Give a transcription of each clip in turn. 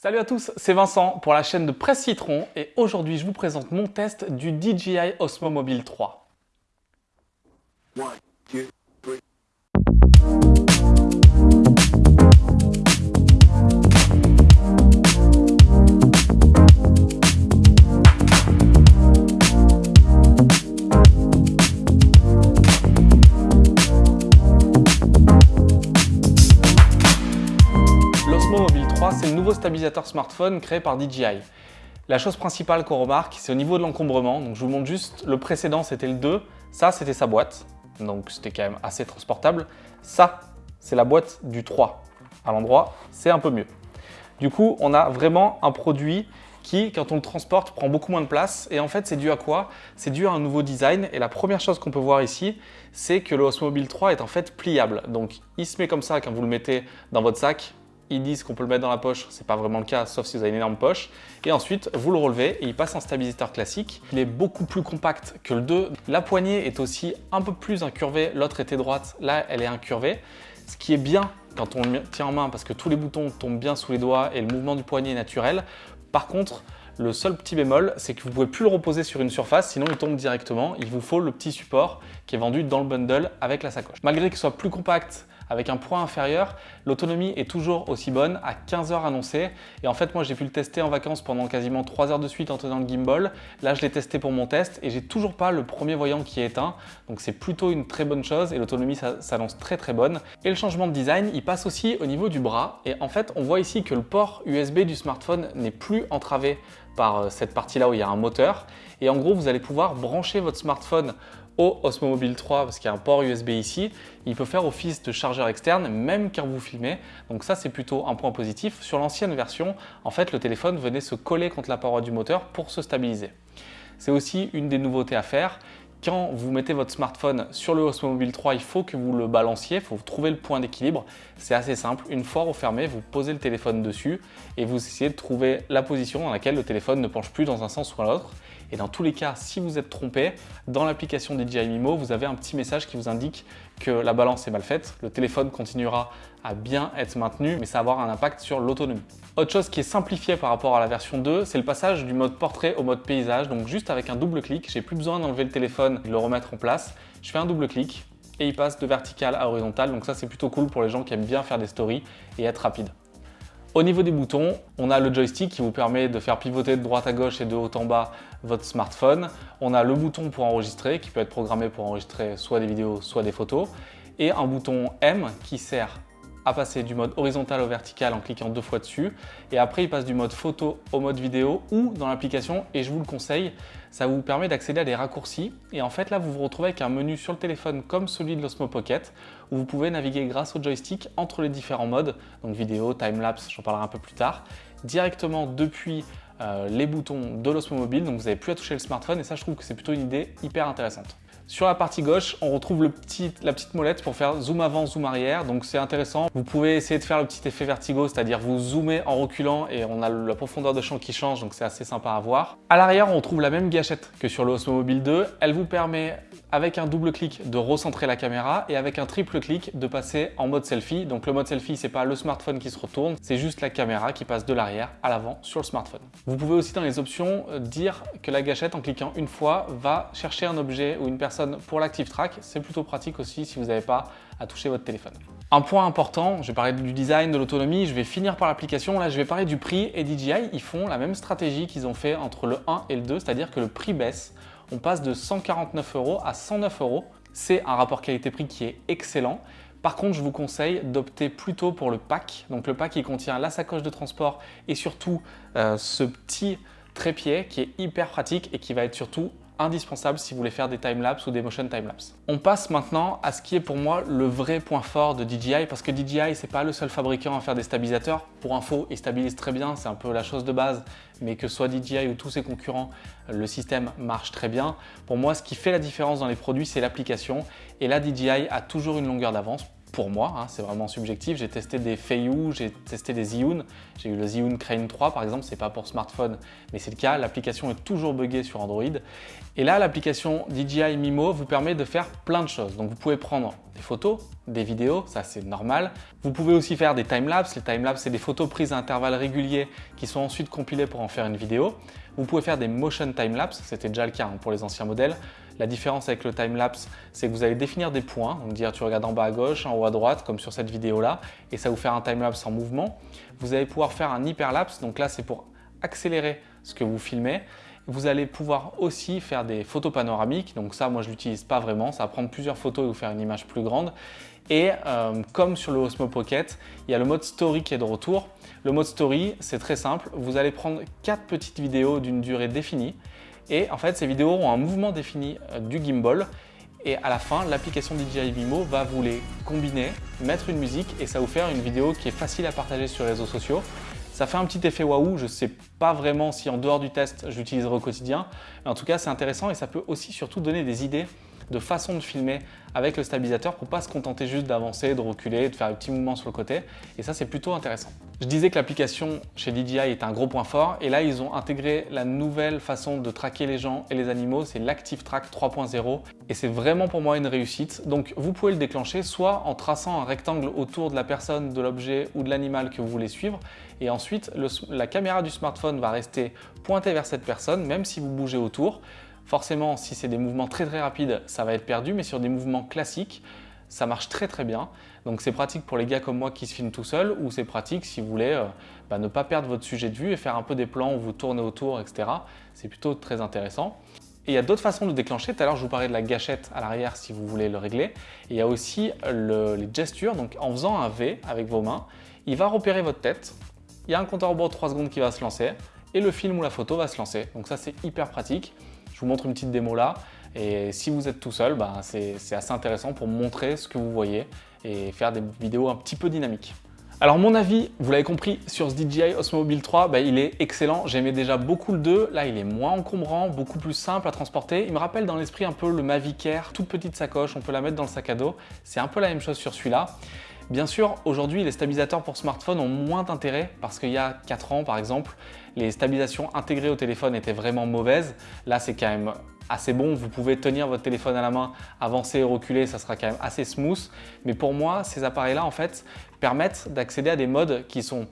Salut à tous, c'est Vincent pour la chaîne de Presse Citron et aujourd'hui je vous présente mon test du DJI Osmo Mobile 3. c'est le stabilisateur smartphone créé par DJI. La chose principale qu'on remarque, c'est au niveau de l'encombrement. Donc je vous montre juste, le précédent c'était le 2, ça c'était sa boîte, donc c'était quand même assez transportable. Ça, c'est la boîte du 3. À l'endroit, c'est un peu mieux. Du coup, on a vraiment un produit qui, quand on le transporte, prend beaucoup moins de place. Et en fait, c'est dû à quoi? C'est dû à un nouveau design. Et la première chose qu'on peut voir ici, c'est que le Osmo Mobile 3 est en fait pliable. Donc, il se met comme ça quand vous le mettez dans votre sac ils disent qu'on peut le mettre dans la poche, c'est pas vraiment le cas, sauf si vous avez une énorme poche. Et ensuite, vous le relevez et il passe en stabilisateur classique. Il est beaucoup plus compact que le 2. La poignée est aussi un peu plus incurvée, l'autre était droite, là elle est incurvée. Ce qui est bien quand on le tient en main parce que tous les boutons tombent bien sous les doigts et le mouvement du poignet est naturel. Par contre, le seul petit bémol, c'est que vous ne pouvez plus le reposer sur une surface, sinon il tombe directement. Il vous faut le petit support qui est vendu dans le bundle avec la sacoche. Malgré qu'il soit plus compact avec un poids inférieur, l'autonomie est toujours aussi bonne à 15 heures annoncées. Et en fait, moi, j'ai pu le tester en vacances pendant quasiment 3 heures de suite en tenant le gimbal. Là, je l'ai testé pour mon test et j'ai toujours pas le premier voyant qui est éteint. Donc, c'est plutôt une très bonne chose et l'autonomie s'annonce très très bonne. Et le changement de design, il passe aussi au niveau du bras. Et en fait, on voit ici que le port USB du smartphone n'est plus entravé par euh, cette partie-là où il y a un moteur. Et en gros, vous allez pouvoir brancher votre smartphone au Osmo Mobile 3 parce qu'il y a un port USB ici. Il peut faire office de chargeur externe même quand vous filmez. Donc ça, c'est plutôt un point positif. Sur l'ancienne version, en fait, le téléphone venait se coller contre la paroi du moteur pour se stabiliser. C'est aussi une des nouveautés à faire. Quand vous mettez votre smartphone sur le Osmo Mobile 3, il faut que vous le balanciez, il faut trouver le point d'équilibre. C'est assez simple, une fois refermé, vous posez le téléphone dessus et vous essayez de trouver la position dans laquelle le téléphone ne penche plus dans un sens ou l'autre. Et dans tous les cas, si vous êtes trompé, dans l'application DJI Mimo, vous avez un petit message qui vous indique que la balance est mal faite. Le téléphone continuera à bien être maintenu, mais ça va avoir un impact sur l'autonomie. Autre chose qui est simplifiée par rapport à la version 2, c'est le passage du mode portrait au mode paysage. Donc juste avec un double clic, j'ai plus besoin d'enlever le téléphone et de le remettre en place. Je fais un double clic et il passe de vertical à horizontal. Donc ça, c'est plutôt cool pour les gens qui aiment bien faire des stories et être rapide. Au niveau des boutons, on a le joystick qui vous permet de faire pivoter de droite à gauche et de haut en bas votre smartphone. On a le bouton pour enregistrer qui peut être programmé pour enregistrer soit des vidéos, soit des photos. Et un bouton M qui sert à passer du mode horizontal au vertical en cliquant deux fois dessus. Et après, il passe du mode photo au mode vidéo ou dans l'application, et je vous le conseille, ça vous permet d'accéder à des raccourcis. Et en fait, là, vous vous retrouvez avec un menu sur le téléphone comme celui de l'Osmo Pocket, où vous pouvez naviguer grâce au joystick entre les différents modes, donc vidéo, time-lapse, j'en parlerai un peu plus tard, directement depuis euh, les boutons de l'Osmo Mobile, donc vous n'avez plus à toucher le smartphone, et ça, je trouve que c'est plutôt une idée hyper intéressante. Sur la partie gauche, on retrouve la petite molette pour faire zoom avant, zoom arrière. Donc c'est intéressant. Vous pouvez essayer de faire le petit effet vertigo, c'est-à-dire vous zoomez en reculant et on a la profondeur de champ qui change, donc c'est assez sympa à voir. À l'arrière, on retrouve la même gâchette que sur le Osmo Mobile 2. Elle vous permet, avec un double clic, de recentrer la caméra et avec un triple clic, de passer en mode selfie. Donc le mode selfie, c'est pas le smartphone qui se retourne, c'est juste la caméra qui passe de l'arrière à l'avant sur le smartphone. Vous pouvez aussi dans les options euh, dire que la gâchette, en cliquant une fois, va chercher un objet ou une personne pour l'Active Track. C'est plutôt pratique aussi si vous n'avez pas à toucher votre téléphone. Un point important, je vais parler du design, de l'autonomie, je vais finir par l'application. Là, je vais parler du prix et DJI, ils font la même stratégie qu'ils ont fait entre le 1 et le 2, c'est-à-dire que le prix baisse. On passe de 149 euros à 109 euros. C'est un rapport qualité-prix qui est excellent. Par contre, je vous conseille d'opter plutôt pour le pack. Donc le pack, il contient la sacoche de transport et surtout euh, ce petit trépied qui est hyper pratique et qui va être surtout indispensable si vous voulez faire des timelapse ou des motion timelapse. On passe maintenant à ce qui est pour moi le vrai point fort de DJI parce que DJI c'est pas le seul fabricant à faire des stabilisateurs. Pour info, ils stabilisent très bien, c'est un peu la chose de base, mais que soit DJI ou tous ses concurrents, le système marche très bien. Pour moi, ce qui fait la différence dans les produits, c'est l'application et là DJI a toujours une longueur d'avance pour moi, hein, c'est vraiment subjectif. J'ai testé des Feiyu, j'ai testé des Zhiyun. J'ai eu le Zhiyun Crane 3 par exemple, c'est pas pour smartphone, mais c'est le cas. L'application est toujours buggée sur Android. Et là, l'application DJI Mimo vous permet de faire plein de choses. Donc vous pouvez prendre des photos, des vidéos, ça c'est normal. Vous pouvez aussi faire des timelapses. Les timelapses, c'est des photos prises à intervalles réguliers qui sont ensuite compilées pour en faire une vidéo. Vous pouvez faire des motion timelapse, c'était déjà le cas hein, pour les anciens modèles. La différence avec le timelapse, c'est que vous allez définir des points, donc dire tu regardes en bas à gauche, en haut à droite, comme sur cette vidéo-là, et ça vous faire un timelapse en mouvement. Vous allez pouvoir faire un hyperlapse, donc là c'est pour accélérer ce que vous filmez. Vous allez pouvoir aussi faire des photos panoramiques, donc ça moi je l'utilise pas vraiment, ça va prendre plusieurs photos et vous faire une image plus grande. Et euh, comme sur le Osmo Pocket, il y a le mode Story qui est de retour. Le mode Story, c'est très simple. Vous allez prendre quatre petites vidéos d'une durée définie. Et en fait, ces vidéos ont un mouvement défini euh, du gimbal. Et à la fin, l'application DJI Vimo va vous les combiner, mettre une musique et ça vous faire une vidéo qui est facile à partager sur les réseaux sociaux. Ça fait un petit effet waouh, je ne sais pas vraiment si en dehors du test je l'utiliserai au quotidien, mais en tout cas c'est intéressant et ça peut aussi surtout donner des idées de façon de filmer avec le stabilisateur pour pas se contenter juste d'avancer, de reculer, de faire des petits mouvements sur le côté. Et ça, c'est plutôt intéressant. Je disais que l'application chez DJI est un gros point fort et là, ils ont intégré la nouvelle façon de traquer les gens et les animaux, c'est l'Active Track 3.0 et c'est vraiment pour moi une réussite. Donc, vous pouvez le déclencher soit en traçant un rectangle autour de la personne, de l'objet ou de l'animal que vous voulez suivre et ensuite, la caméra du smartphone va rester pointée vers cette personne, même si vous bougez autour. Forcément, si c'est des mouvements très très rapides, ça va être perdu, mais sur des mouvements classiques, ça marche très très bien. Donc c'est pratique pour les gars comme moi qui se filment tout seul ou c'est pratique si vous voulez euh, bah, ne pas perdre votre sujet de vue et faire un peu des plans où vous tournez autour, etc. C'est plutôt très intéressant. Et il y a d'autres façons de déclencher. Tout à l'heure, je vous parlais de la gâchette à l'arrière si vous voulez le régler. Et il y a aussi les gestures. Donc en faisant un V avec vos mains, il va repérer votre tête. Il y a un compteur au bord de 3 secondes qui va se lancer et le film ou la photo va se lancer. Donc ça, c'est hyper pratique. Je vous montre une petite démo là. Et si vous êtes tout seul, bah, c'est assez intéressant pour montrer ce que vous voyez et faire des vidéos un petit peu dynamiques. Alors mon avis, vous l'avez compris, sur ce DJI Osmo Mobile 3, bah, il est excellent. J'aimais déjà beaucoup le 2. Là, il est moins encombrant, beaucoup plus simple à transporter. Il me rappelle dans l'esprit un peu le Mavic Air, toute petite sacoche, on peut la mettre dans le sac à dos. C'est un peu la même chose sur celui-là. Bien sûr, aujourd'hui, les stabilisateurs pour smartphone ont moins d'intérêt parce qu'il y a 4 ans, par exemple, les stabilisations intégrées au téléphone étaient vraiment mauvaises. Là, c'est quand même assez bon. Vous pouvez tenir votre téléphone à la main, avancer et reculer, ça sera quand même assez smooth. Mais pour moi, ces appareils-là, en fait, permettent d'accéder à des modes qui sont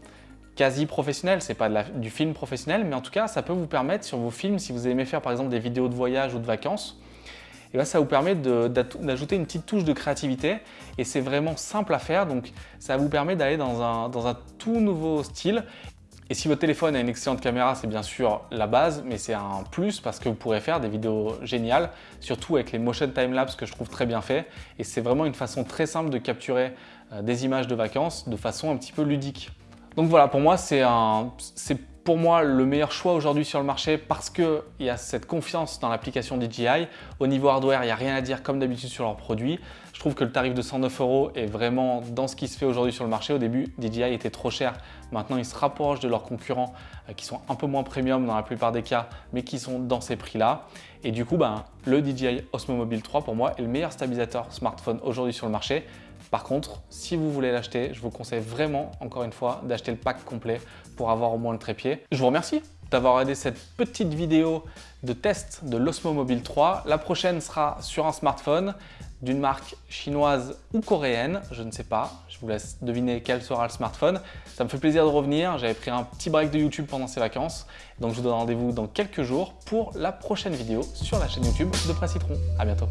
quasi professionnels. C'est pas du film professionnel, mais en tout cas, ça peut vous permettre sur vos films, si vous aimez faire par exemple des vidéos de voyage ou de vacances, et ça vous permet d'ajouter une petite touche de créativité et c'est vraiment simple à faire. Donc, ça vous permet d'aller dans un, dans un tout nouveau style et si votre téléphone a une excellente caméra, c'est bien sûr la base, mais c'est un plus parce que vous pourrez faire des vidéos géniales, surtout avec les motion time-lapse que je trouve très bien fait. Et c'est vraiment une façon très simple de capturer euh, des images de vacances de façon un petit peu ludique. Donc voilà, pour moi, c'est pour moi le meilleur choix aujourd'hui sur le marché parce qu'il y a cette confiance dans l'application DJI. Au niveau hardware, il n'y a rien à dire comme d'habitude sur leurs produits. Je trouve que le tarif de 109 euros est vraiment dans ce qui se fait aujourd'hui sur le marché. Au début, DJI était trop cher. Maintenant, ils se rapprochent de leurs concurrents euh, qui sont un peu moins premium dans la plupart des cas, mais qui sont dans ces prix-là. Et du coup, ben, le DJI Osmo Mobile 3 pour moi est le meilleur stabilisateur smartphone aujourd'hui sur le marché. Par contre, si vous voulez l'acheter, je vous conseille vraiment, encore une fois, d'acheter le pack complet pour avoir au moins le trépied. Je vous remercie d'avoir regardé cette petite vidéo de test de l'Osmo Mobile 3. La prochaine sera sur un smartphone d'une marque chinoise ou coréenne, je ne sais pas. Je vous laisse deviner quel sera le smartphone. Ça me fait plaisir de revenir. J'avais pris un petit break de YouTube pendant ces vacances. Donc je vous donne rendez-vous dans quelques jours pour la prochaine vidéo sur la chaîne YouTube de Presse Citron. À bientôt.